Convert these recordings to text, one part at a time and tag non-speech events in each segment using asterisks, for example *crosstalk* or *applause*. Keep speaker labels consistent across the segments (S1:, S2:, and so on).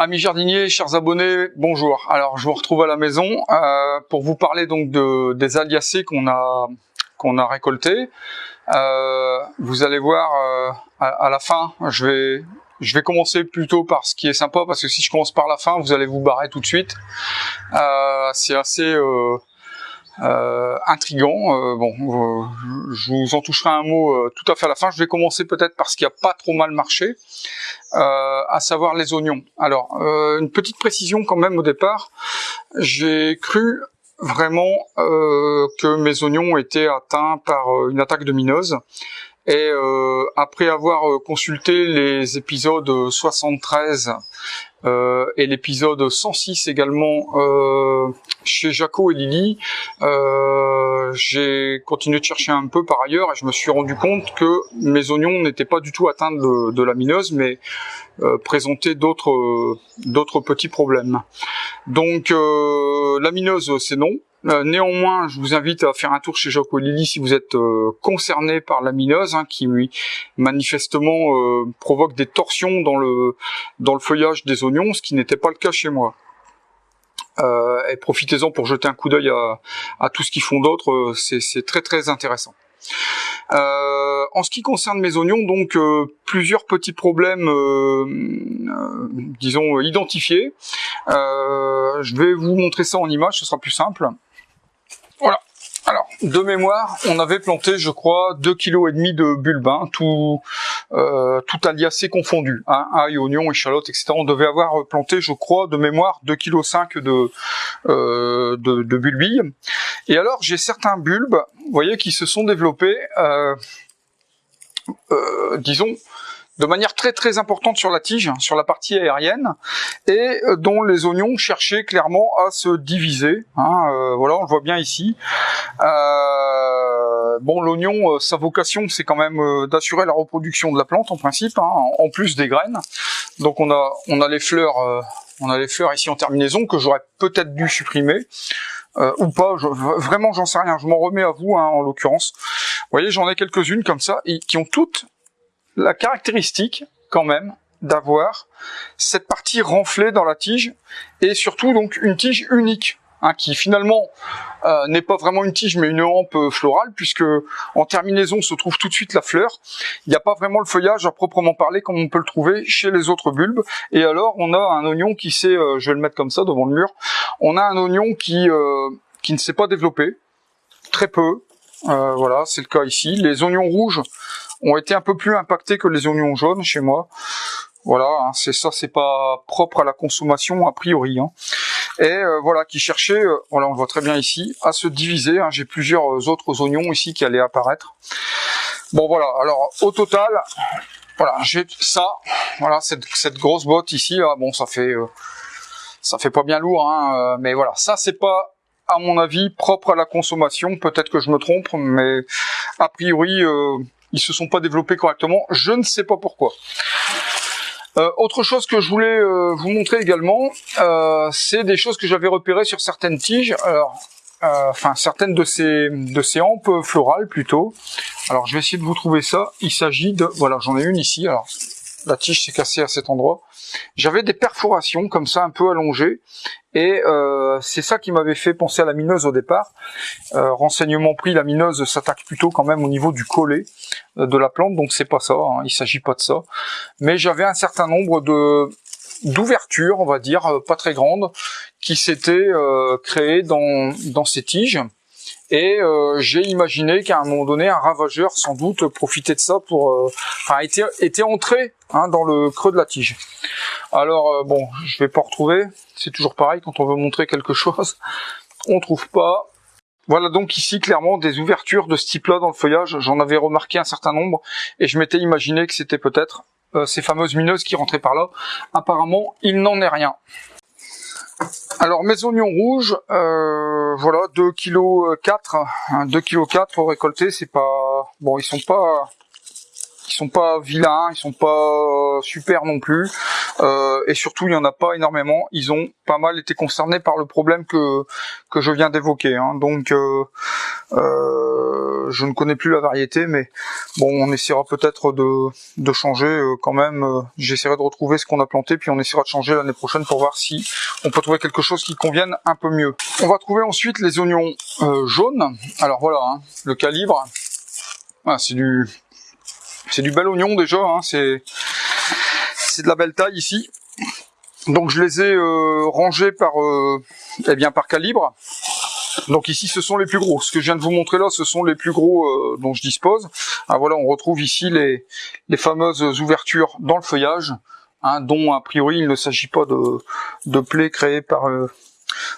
S1: Amis jardiniers, chers abonnés, bonjour. Alors je vous retrouve à la maison euh, pour vous parler donc de, des aliacées qu'on a qu'on a récoltés. Euh, vous allez voir euh, à, la fin, je vais je vais commencer plutôt par ce qui est sympa parce que si je commence par la fin, vous allez vous barrer tout de suite. C'est assez intrigant. Euh, bon, euh, je vous en toucherai un mot tout à fait à la fin. Je vais commencer peut-être par ce qui a pas trop mal marché, à savoir les oignons. Alors, une petite précision quand même au départ. J'ai cru vraiment que mes oignons étaient atteints par une attaque de minose. Et après avoir consulté les épisodes 73 euh, et l'épisode 106 également euh, chez Jaco et Lily. Euh, j'ai continué de chercher un peu par ailleurs et je me suis rendu compte que mes oignons n'étaient pas du tout atteints de, de mais présentaient d'autres d'autres petits problèmes. Donc la mineuse c'est non, euh, néanmoins, je vous invite à faire un tour chez Jaco Lily si vous êtes euh, concerné par la mineuse, hein, qui manifestement euh, provoque des torsions dans le dans le feuillage des oignons, ce qui n'était pas le cas chez moi. et profitez-en pour jeter un coup d'œil à, à, tout ce qu'ils font d'autre, c'est très très intéressant. Euh, en ce qui concerne mes oignons, donc euh, plusieurs petits problèmes, euh, disons identifiés. je vais vous montrer ça en image, ce sera plus simple. Voilà. Alors, de mémoire, on avait planté, je crois, 2 kg de bulbes, hein, tout, euh, tout aliacé confondu, hein, ail, oignon, échalote, etc. On devait avoir planté, je crois, de mémoire, 2 kg de, euh, de, de bulbilles. Et alors, j'ai certains bulbes, vous voyez, qui se sont développés, euh, euh disons, de manière très très importante sur la tige, sur la partie aérienne, et euh, dont les oignons cherchaient clairement à se diviser. Hein, euh, voilà, on le voit bien ici. Euh, bon, l'oignon, sa vocation, c'est quand même d'assurer la reproduction de la plante en principe, hein, en plus des graines. Donc on a on a les fleurs, on a les fleurs ici en terminaison que j'aurais peut-être dû supprimer. ou pas, vraiment j'en sais rien, je m'en remets à vous hein, en l'occurrence. Vous voyez, j'en ai quelques-unes comme ça, qui ont toutes la caractéristique quand même d'avoir cette partie renflée dans la tige et surtout donc une tige unique hein, qui finalement euh, n'est pas vraiment une tige mais une hampe florale puisque en terminaison se trouve tout de suite la fleur. Il n'y a pas vraiment le feuillage à proprement parler comme on peut le trouver chez les autres bulbes. Et alors on a un oignon qui s'est, euh, je vais le mettre comme ça devant le mur, on a un oignon qui euh, qui ne s'est pas développé, très peu. voilà, c'est le cas ici. Les oignons rouges ont été un peu plus impactés que les oignons jaunes chez moi. Voilà, hein, c'est ça, c'est pas propre à la consommation a priori. Hein. Et euh, voilà, qui cherchait, euh, voilà, on le voit très bien ici, à se diviser. Hein. J'ai plusieurs euh, autres oignons ici qui allaient apparaître. Bon voilà, alors au total, voilà, j'ai ça, voilà, cette, grosse botte ici, ah, bon, ça fait, ça fait pas bien lourd, mais voilà, ça c'est pas à mon avis propre à la consommation. Peut-être que je me trompe, mais a priori ils se sont pas développés correctement. Je ne sais pas pourquoi. Euh, autre chose que je voulais euh, vous montrer également, euh, c'est des choses que j'avais repérées sur certaines tiges. Alors, enfin certaines de ces de ces hampes florales plutôt. Alors je vais essayer de vous trouver ça. Il s'agit de voilà, j'en ai une ici. Alors la tige s'est cassée à cet endroit. J'avais des perforations comme ça un peu allongées et euh, c'est ça qui m'avait fait penser à la mineuse au départ. Euh, renseignement pris, la mineuse s'attaque plutôt quand même au niveau du collet euh, de la plante, donc c'est pas ça, hein, il s'agit pas de ça. Mais j'avais un certain nombre de d'ouvertures, on va dire, pas très grandes, qui s'étaient créées dans, dans ces tiges. Et euh, j'ai imaginé qu'à un moment donné, un ravageur sans doute profitait de ça pour, euh, enfin, était, entré hein, dans le creux de la tige. Alors euh, bon, je vais pas retrouver. C'est toujours pareil quand on veut montrer quelque chose, *laughs* on trouve pas. Voilà donc ici clairement des ouvertures de ce type-là dans le feuillage. J'en avais remarqué un certain nombre et je m'étais imaginé que c'était peut-être ces fameuses mineuses qui rentraient par là. Apparemment, il n'en est rien. Alors mes oignons rouges, euh, voilà 2 kg 4, 2 kg 4 récoltés, c'est pas bon, ils sont pas sont pas vilains, ils sont pas super non plus, euh, et surtout il y en a pas énormément. Ils ont pas mal été concernés par le problème que que je viens d'évoquer. Hein. Donc euh, Euh, je ne connais plus la variété, mais bon, on essaiera peut-être de, de changer euh, quand même. Euh, j'essaierai de retrouver ce qu'on a planté, puis on essaiera de changer l'année prochaine pour voir si on peut trouver quelque chose qui convienne un peu mieux. On va trouver ensuite les oignons jaunes. Alors voilà, hein, le calibre. Ah, c'est du c'est du bel oignon déjà. Hein, c'est de la belle taille ici. Donc je les ai rangés par eh bien par calibre. Donc ici, ce sont les plus gros. Ce que je viens de vous montrer là, ce sont les plus gros euh, dont je dispose. Ah, voilà, on retrouve ici les, les fameuses ouvertures dans le feuillage, hein, dont a priori il ne s'agit pas de, de plaies créées par euh,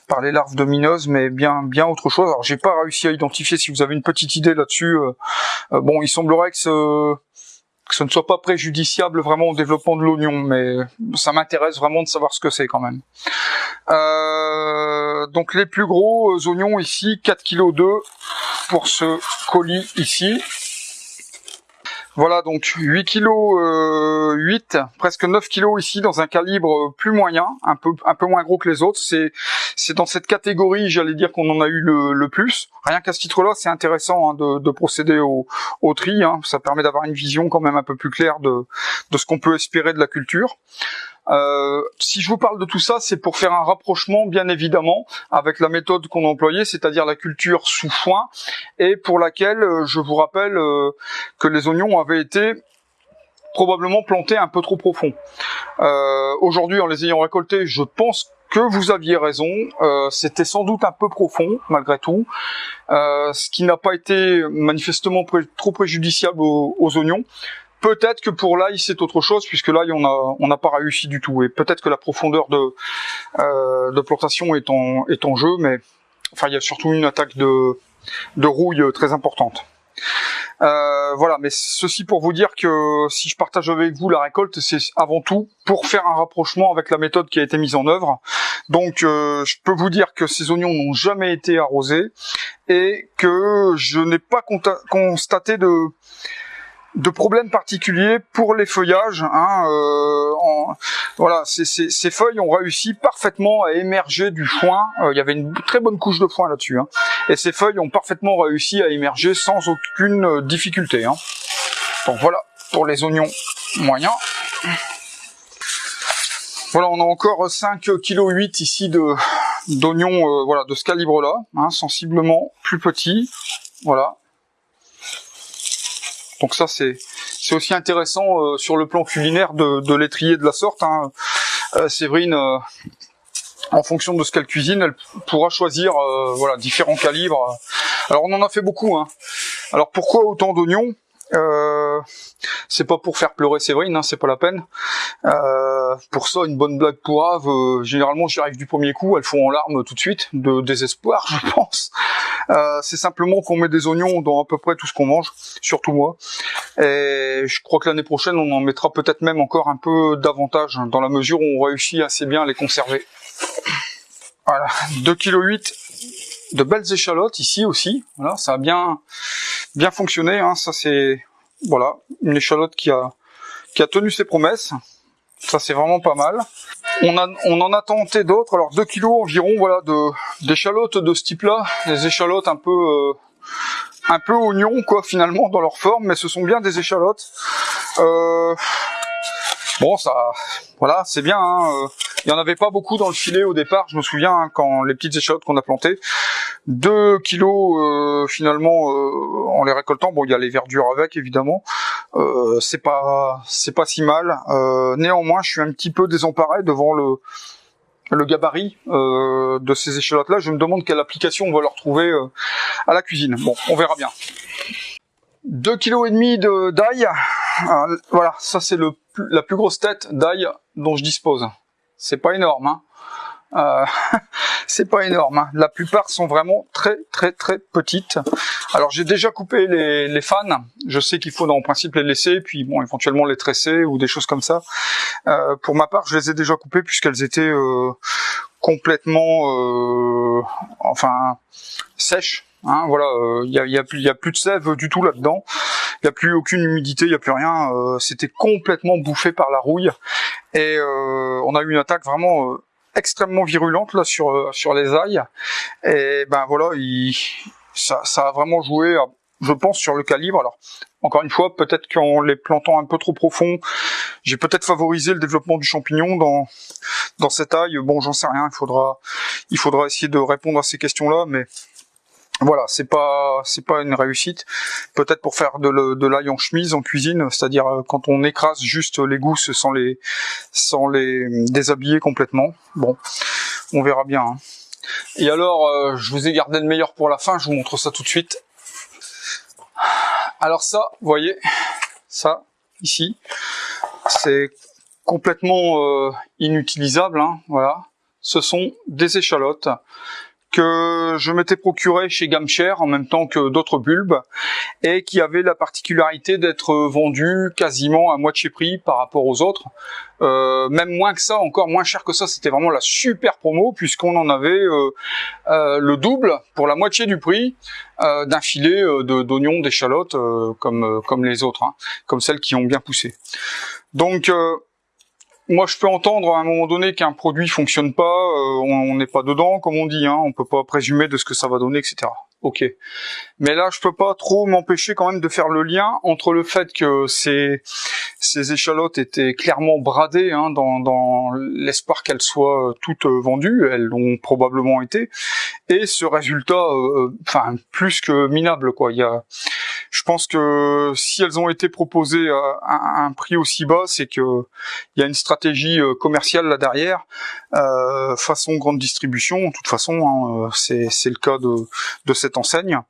S1: par les larves domineuses, mais bien bien autre chose. Alors j'ai pas réussi à identifier. Si vous avez une petite idée là-dessus, euh, bon, il semblerait que ce que ce ne soit pas préjudiciable vraiment au développement de l'oignon, mais ça m'intéresse vraiment de savoir ce que c'est quand même. Euh, donc les plus gros oignons ici, 4 kg 2 pour ce colis ici. Voilà donc 8 kg 8, presque 9 kg ici dans un calibre plus moyen, un peu un peu moins gros que les autres. C'est c'est dans cette catégorie, j'allais dire qu'on en a eu le, plus. Rien qu'à ce titre-là, c'est intéressant hein, de, de, procéder au, au tri. Hein. Ça permet d'avoir une vision quand même un peu plus claire de de ce qu'on peut espérer de la culture. Euh, si je vous parle de tout ça, c'est pour faire un rapprochement, bien évidemment, avec la méthode qu'on employait, c'est-à-dire la culture sous foin, et pour laquelle euh, je vous rappelle euh, que les oignons avaient été probablement plantés un peu trop profond. Aujourd'hui, en les ayant récoltés, je pense que vous aviez raison, c'était sans doute un peu profond malgré tout, ce qui n'a pas été manifestement trop préjudiciable aux oignons. Peut-être que pour l'ail c'est autre chose puisque l'ail on on n'a pas réussi du tout et peut-être que la profondeur de euh, de plantation est en est en jeu mais enfin il y a surtout une attaque de de rouille très importante. Euh, voilà, mais ceci pour vous dire que si je partage avec vous la récolte, c'est avant tout pour faire un rapprochement avec la méthode qui a été mise en œuvre. Donc, euh, je peux vous dire que ces oignons n'ont jamais été arrosés et que je n'ai pas constaté de de problèmes particuliers pour les feuillages. Hein, euh, voilà, ces, feuilles ont réussi parfaitement à émerger du foin. Euh, il y avait une très bonne couche de foin là-dessus. Hein, et ces feuilles ont parfaitement réussi à émerger sans aucune euh, difficulté. Hein. Donc voilà pour les oignons moyens. Voilà, on a encore 5 kg 8 ici de d'oignons voilà de ce calibre là, hein, sensiblement plus petits. Voilà, donc ça c'est c'est aussi intéressant euh, sur le plan culinaire de, l'étrier de la sorte. Hein. Euh, Séverine, euh, en fonction de ce qu'elle cuisine, elle pourra choisir voilà différents calibres. Alors on en a fait beaucoup. Hein. Alors pourquoi autant d'oignons? Euh, c'est pas pour faire pleurer Séverine, hein, c'est pas la peine. Pour ça, une bonne blague pourrave, euh, généralement j'y arrive du premier coup, elles font en larmes tout de suite, de désespoir *laughs* je pense. Euh, c'est simplement qu'on met des oignons dans à peu près tout ce qu'on mange, surtout moi. Et je crois que l'année prochaine on en mettra peut-être même encore un peu davantage, dans la mesure où on réussit assez bien à les conserver. Voilà, 2,8 kg de belles échalotes ici aussi. Voilà, ça a bien bien fonctionné. Hein. Ça c'est voilà une échalote qui a qui a tenu ses promesses. Ça c'est vraiment pas mal. On, en a tenté d'autres. Alors 2 kilos environ voilà de d'échalotes de ce type-là. Des échalotes un peu euh, un peu oignons quoi finalement dans leur forme, mais ce sont bien des échalotes. Euh, bon ça voilà c'est bien. Hein. Euh, il y en avait pas beaucoup dans le filet au départ. Je me souviens hein, quand les petites échalotes qu'on a plantées. 2 kilos finalement en les récoltant. Bon, il y a les verdures avec évidemment. Euh, c'est pas si mal. néanmoins, je suis un petit peu désemparé devant le gabarit de ces échalotes là. Je me demande quelle application on va leur trouver à la cuisine. Bon, on verra bien. 2 kg de d'ail. voilà, ça c'est la plus grosse tête d'ail dont je dispose. C'est pas énorme, hein. Euh, *laughs* c'est pas énorme. Hein. La plupart sont vraiment très très très petites. Alors j'ai déjà coupé les, les fans. Je sais qu'il faut en principe les laisser, puis bon éventuellement les tresser ou des choses comme ça. Euh, pour ma part, je les ai déjà coupées puisqu'elles étaient euh, complètement, euh, enfin sèches. Hein, voilà, il y a, y, a, a, plus de sève du tout là-dedans. Il n'y a plus aucune humidité, il n'y a plus rien. C'était complètement bouffé par la rouille. Et on a eu une attaque vraiment extrêmement virulente là sur euh, sur les ailes et ben voilà ça, ça a vraiment joué, je pense, sur le calibre. Alors, encore une fois, peut-être qu'en les plantant un peu trop profond, j'ai peut-être favorisé le développement du champignon dans dans cette taille. Bon, j'en sais rien. Il faudra il faudra essayer de répondre à ces questions-là, mais voilà, c'est pas c'est pas une réussite. Peut-être pour faire de, de l'ail en chemise en cuisine, c'est-à-dire euh, quand on écrase juste les gousses sans les sans les déshabiller complètement. Bon, on verra bien. Hein. Et alors, euh, je vous ai gardé le meilleur pour la fin. Je vous montre ça tout de suite. Alors ça, vous voyez, ça ici, c'est complètement euh, inutilisable. Hein, voilà, ce sont des échalotes que je m'étais procuré chez Gamcher en même temps que d'autres bulbes et qui avait la particularité d'être vendu quasiment à moitié prix par rapport aux autres. Euh, même moins que ça, encore moins cher que ça, c'était vraiment la super promo puisqu'on en avait euh, euh, le double pour la moitié du prix d'un filet d'oignons, d'échalotes comme comme les autres, hein, comme celles qui ont bien poussé. Donc moi, je peux entendre à un moment donné qu'un produit fonctionne pas, euh, on n'est pas dedans, comme on dit, hein, on peut pas présumer de ce que ça va donner, etc ok. Mais là, je peux pas trop m'empêcher quand même de faire le lien entre le fait que ces, ces échalotes étaient clairement bradées hein, dans, dans l'espoir qu'elles soient toutes vendues, elles l'ont probablement été, et ce résultat, euh, enfin plus que minable quoi. Il y a, je pense que si elles ont été proposées à, un prix aussi bas, c'est que il y a une stratégie euh, commerciale là derrière, euh, façon grande distribution. De toute façon, hein, euh, c'est le cas de, de cette enseigne.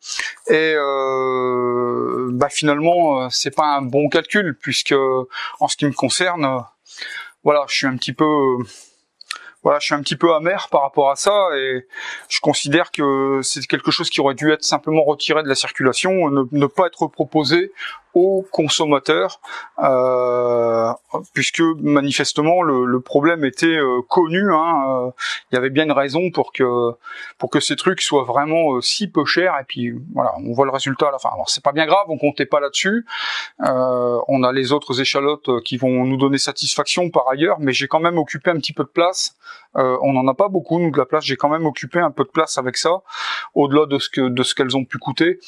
S1: Et euh, bah finalement, euh, c'est pas un bon calcul puisque en ce qui me concerne, voilà, je suis un petit peu voilà, je suis un petit peu amer par rapport à ça et je considère que c'est quelque chose qui aurait dû être simplement retiré de la circulation, ne, ne pas être proposé aux consommateurs, euh, puisque manifestement le, le problème était euh, connu. Hein, euh, il y avait bien une raison pour que pour que ces trucs soient vraiment euh, si peu chers. Et puis voilà, on voit le résultat à la fin. Alors c'est pas bien grave, on comptait pas là-dessus. on a les autres échalotes qui vont nous donner satisfaction par ailleurs, mais j'ai quand même occupé un petit peu de place. on n'en a pas beaucoup nous de la place. J'ai quand même occupé un peu de place avec ça, au-delà de ce que de ce qu'elles ont pu coûter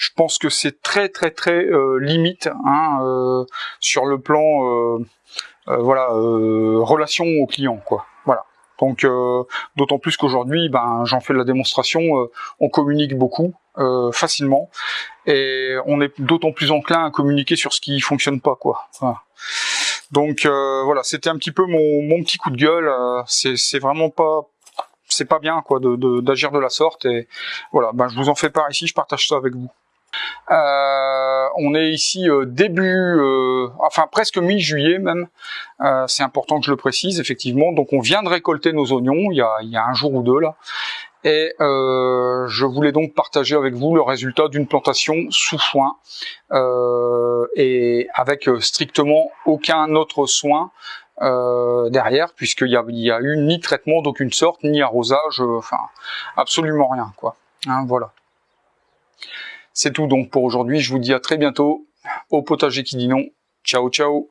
S1: je pense que c'est très très très euh, limite hein, euh, sur le plan euh, voilà relation au client quoi. Voilà. Donc d'autant plus qu'aujourd'hui, ben j'en fais la démonstration, on communique beaucoup, facilement, et on est d'autant plus enclin à communiquer sur ce qui fonctionne pas quoi. Donc voilà, c'était un petit peu mon, mon, petit coup de gueule. c'est vraiment pas c'est pas bien quoi de d'agir de, la sorte et voilà ben je vous en fais part ici je partage ça avec vous euh, on est ici euh, début, euh, enfin presque mi-juillet même. c'est important que je le précise effectivement. Donc on vient de récolter nos oignons il y a, il y a un jour ou deux là. Et je voulais donc partager avec vous le résultat d'une plantation sous foin et avec strictement aucun autre soin derrière, puisqu'il y a, y a eu ni traitement d'aucune sorte, ni arrosage, enfin absolument rien quoi. Hein, voilà. C'est tout donc pour aujourd'hui. Je vous dis à très bientôt au potager qui dit non. Ciao ciao